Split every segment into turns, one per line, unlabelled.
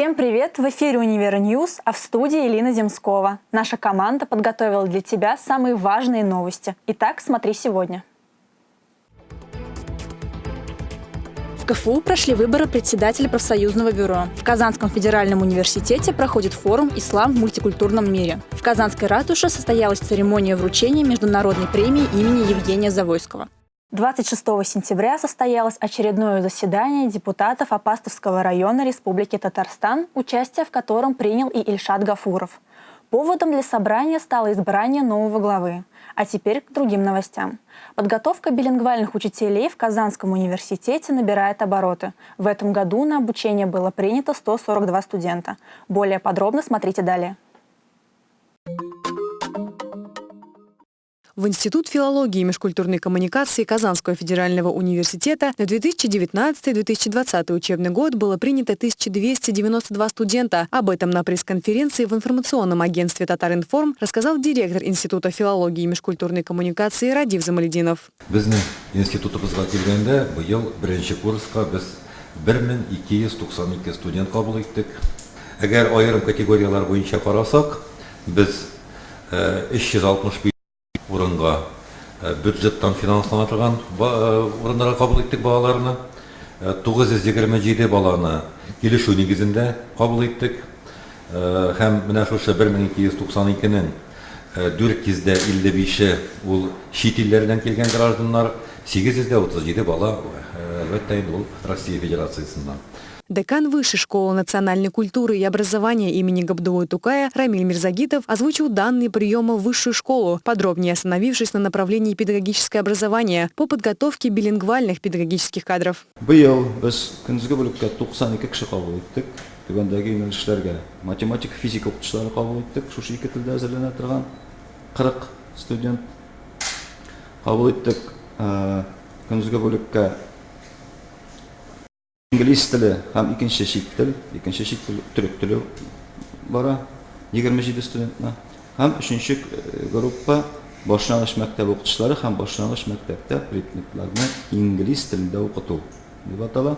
Всем привет! В эфире «Универ News», а в студии Елена Земскова. Наша команда подготовила для тебя самые важные новости. Итак, смотри сегодня. В КФУ прошли выборы председателя профсоюзного бюро. В Казанском федеральном университете проходит форум «Ислам в мультикультурном мире». В Казанской ратуше состоялась церемония вручения международной премии имени Евгения Завойского. 26 сентября состоялось очередное заседание депутатов Апастовского района Республики Татарстан, участие в котором принял и Ильшат Гафуров. Поводом для собрания стало избрание нового главы. А теперь к другим новостям. Подготовка билингвальных учителей в Казанском университете набирает обороты. В этом году на обучение было принято 142 студента. Более подробно смотрите далее.
В Институт филологии и межкультурной коммуникации Казанского федерального университета на 2019-2020 учебный год было принято 1292 студента. Об этом на пресс-конференции в информационном агентстве «Татаринформ» рассказал директор Института филологии и межкультурной коммуникации Радив Замалединов.
Біздің институтымызға келгенде биыл бірінші курсқа біз 1292 студент қабыл еттік. Әгәр айырым категориялар бойынша қарасақ, біз 365 орынға бюджеттан финансланып тұрған орындарға қабыл еттік балаларына. Тоғыз жеті баланы келісу негізінде қабыл еттік. Һәм менә шушы бір мың екі жүз тоқсан екінің дүрт жүздә илле ул чит илләрдән килгән гражданнар сегез жүздә отыз жеті бала әлбәттә инде ул россия
Декан Высшей школы национальной культуры и образования имени Габдулы Тукая Рамиль Мирзагитов озвучил данные приема в высшую школу, подробнее остановившись на направлении педагогическое образование по подготовке билингвальных педагогических кадров.
Быел біз күндізгі бөлікке 92 кіші қабыл еттік. Түбендегі юнеліштерге математика, физика оқытушылары қабыл еттік. Шушы Күндізгі бөлікке инглиз тілі һәм икенче чит тел, икенче чит тел төрек теле бара 27 студентна һәм өченче группа башлангыч мәктәп укытучылары һәм башлангыч мәктәптә предметларны инглиз телендә укыту дип атала.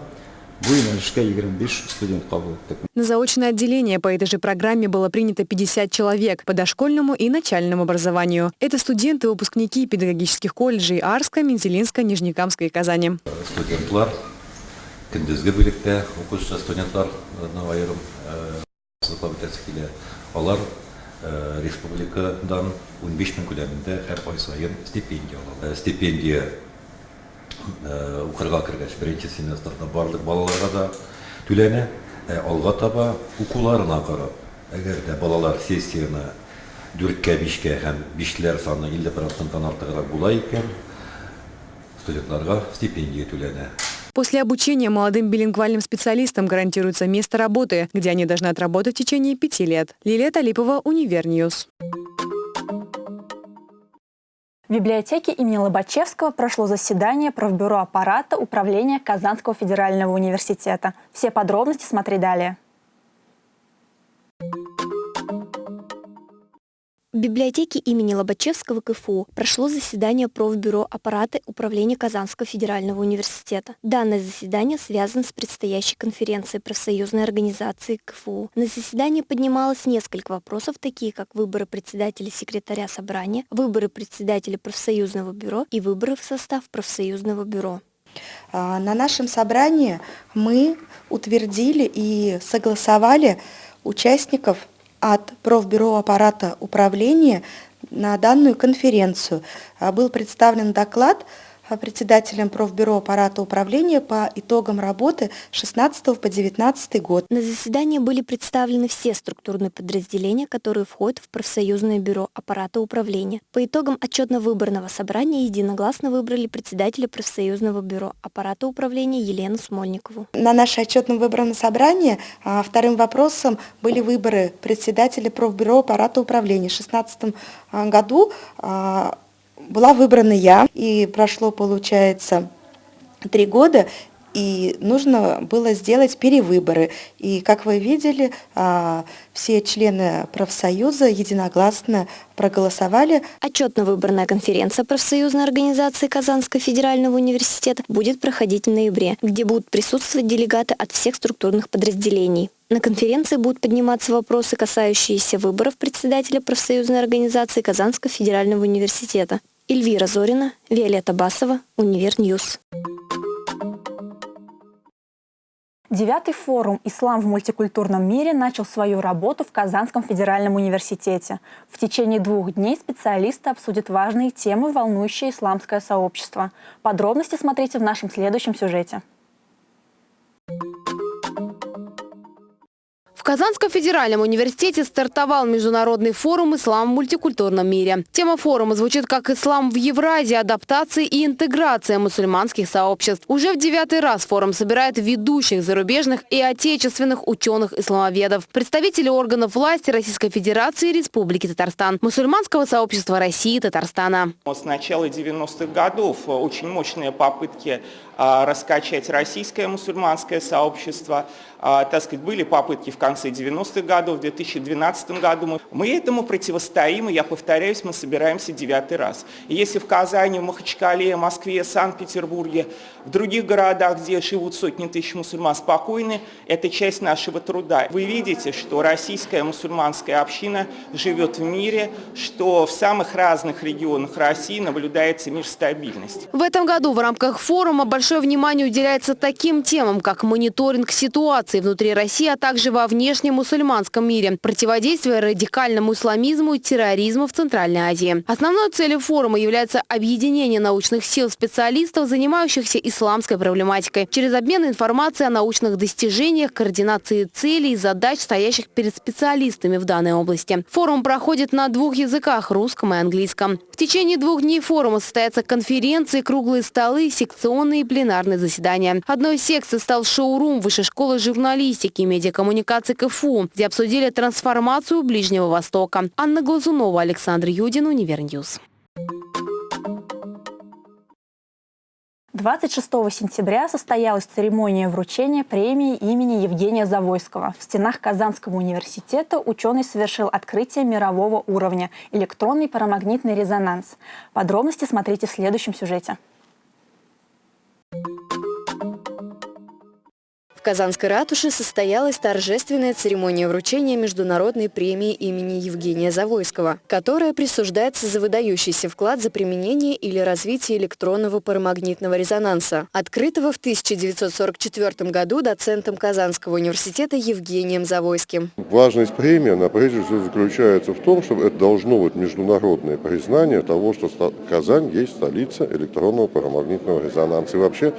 Бу юнәлешкә 25 студент кабул иттек.
На заочное отделение по этой же программе было принято 50 человек по дошкольному и начальному образованию. Это студенты, выпускники педагогических колледжей Арска, Мензелинска, Нижнекамска и Казани.
Студентлар күндізгі бөлікте оқушы студенттар айырым қызықлап өтесі келе олар республикадан 15 беш мың көлемінде әр ай сайын стипендия алады стипендия укырга кергәч бірінші семестрда барлык балаларга да түләнә алга таба укуларына карап әгәр де балалар сессияны дүрткә бишкә һәм бишләр саны илле проценттан артыграк була екен студентларга стипендия түләнә
После обучения молодым билингвальным специалистам гарантируется место работы, где они должны отработать в течение пяти лет. Лилия Талипова, Универ News.
В библиотеке имени Лобачевского прошло заседание правбюро аппарата управления Казанского федерального университета. Все подробности смотри далее.
В библиотеке имени Лобачевского КФУ прошло заседание профбюро аппарата управления Казанского федерального университета. Данное заседание связано с предстоящей конференцией профсоюзной организации КФУ. На заседании поднималось несколько вопросов, такие как выборы председателя секретаря собрания, выборы председателя профсоюзного бюро и выборы в состав профсоюзного бюро.
На нашем собрании мы утвердили и согласовали участников от профбюро аппарата управления на данную конференцию. Был представлен доклад председателем профбюро аппарата управления по итогам работы 16 по 19 год.
На заседании были представлены все структурные подразделения, которые входят в профсоюзное бюро аппарата управления. По итогам отчетно-выборного собрания единогласно выбрали председателя профсоюзного бюро аппарата управления Елену Смольникову.
На наше отчетно-выборном собрании а, вторым вопросом были выборы председателя профбюро аппарата управления. В 2016 а, году а, была выбрана я, и прошло, получается, три года, и нужно было сделать перевыборы. И, как вы видели, а, все члены профсоюза единогласно проголосовали.
Отчетно-выборная конференция профсоюзной организации Казанского федерального университета будет проходить в ноябре, где будут присутствовать делегаты от всех структурных подразделений. На конференции будут подниматься вопросы, касающиеся выборов председателя профсоюзной организации Казанского федерального университета. Эльвира Зорина, Виолетта Басова, UniverNews.
Девятый форум «Ислам в мультикультурном мире» начал свою работу в Казанском федеральном университете. В течение двух дней специалисты обсудят важные темы, волнующие исламское сообщество. Подробности смотрите в нашем следующем сюжете.
В Казанском федеральном университете стартовал международный форум «Ислам в мультикультурном мире». Тема форума звучит как «Ислам в Евразии. Адаптация и интеграция мусульманских сообществ». Уже в девятый раз форум собирает ведущих зарубежных и отечественных ученых-исламоведов, представителей органов власти Российской Федерации и Республики Татарстан, мусульманского сообщества России и Татарстана.
С начала 90-х годов очень мощные попытки а, раскачать российское мусульманское сообщество. А, так сказать, были попытки в конце 90-х годов, в 2012 году. Мы этому противостоим, и я повторяюсь, мы собираемся девятый раз. И если в Казани, в Махачкале, Москве, Санкт-Петербурге, в других городах, где живут сотни тысяч мусульман спокойны, это часть нашего труда. Вы видите, что российская мусульманская община живет в мире, что в самых разных регионах России наблюдается мир стабильности.
В этом году в рамках форума большое внимание уделяется таким темам, как мониторинг ситуации внутри России, а также во внешнем мусульманском мире, противодействие радикальному исламизму и терроризму в Центральной Азии. Основной целью форума является объединение научных сил специалистов, занимающихся исламской проблематикой, через обмен информацией о научных достижениях, координации целей и задач, стоящих перед специалистами в данной области. Форум проходит на двух языках – русском и английском. В течение двух дней форума состоятся конференции, круглые столы, секционные пленарные заседания. Одной из секций стал шоурум Высшей школы журналистики и медиакоммуникации КФУ, где обсудили трансформацию Ближнего Востока. Анна Глазунова, Александр Юдин, UniverNews.
26 сентября состоялась церемония вручения премии имени Евгения Завойского. В стенах Казанского университета ученый совершил открытие мирового уровня – электронный парамагнитный резонанс. Подробности смотрите в следующем сюжете.
В Казанской ратуше состоялась торжественная церемония вручения международной премии имени Евгения Завойского, которая присуждается за выдающийся вклад за применение или развитие электронного парамагнитного резонанса, открытого в 1944 году доцентом Казанского университета Евгением Завойским.
Важность премии, она прежде всего заключается в том, что это должно быть международное признание того, что Казань есть столица электронного парамагнитного резонанса. И вообще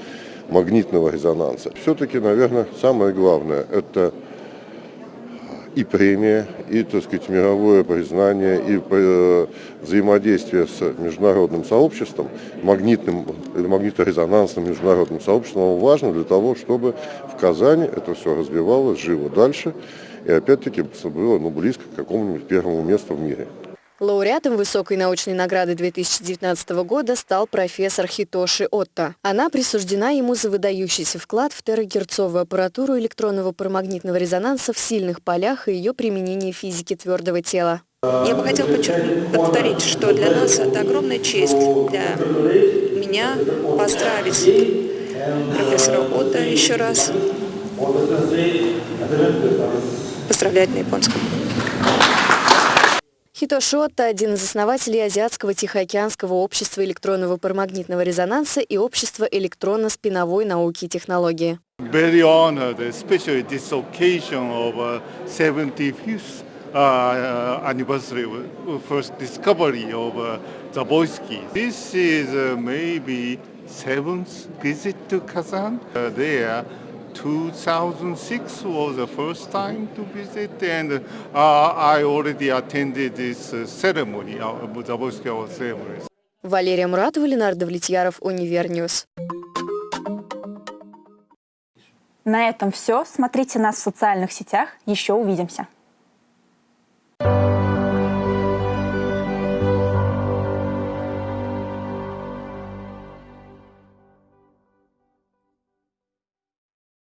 магнитного резонанса. Все-таки, наверное, самое главное – это и премия, и, так сказать, мировое признание, и э, взаимодействие с международным сообществом, магнитным или магниторезонансным международным сообществом важно для того, чтобы в Казани это все развивалось, жило дальше, и опять-таки было ну, близко к какому-нибудь первому месту в мире.
Лауреатом высокой научной награды 2019 года стал профессор Хитоши Отто. Она присуждена ему за выдающийся вклад в терагерцовую аппаратуру электронного парамагнитного резонанса в сильных полях и ее применение в физике твердого тела.
Я бы хотела повторить, что для нас это огромная честь для меня поздравить профессора Отто еще раз. Поздравлять на японском.
Хито Шотта – один из основателей Азиатского Тихоокеанского общества электронного парамагнитного резонанса и общества электронно-спиновой науки и технологии.
Very honored, especially this occasion of uh, 75th uh, anniversary first discovery of uh, Zaboysky. This is uh, maybe seventh visit to Kazan. Uh, there 2006 was the first time to visit, and uh, I already attended this uh, ceremony, uh, Zaborsky ceremony.
Валерия Муратова, Ленардо Влетьяров, Универньюз.
На этом все. Смотрите нас в социальных сетях. Еще увидимся.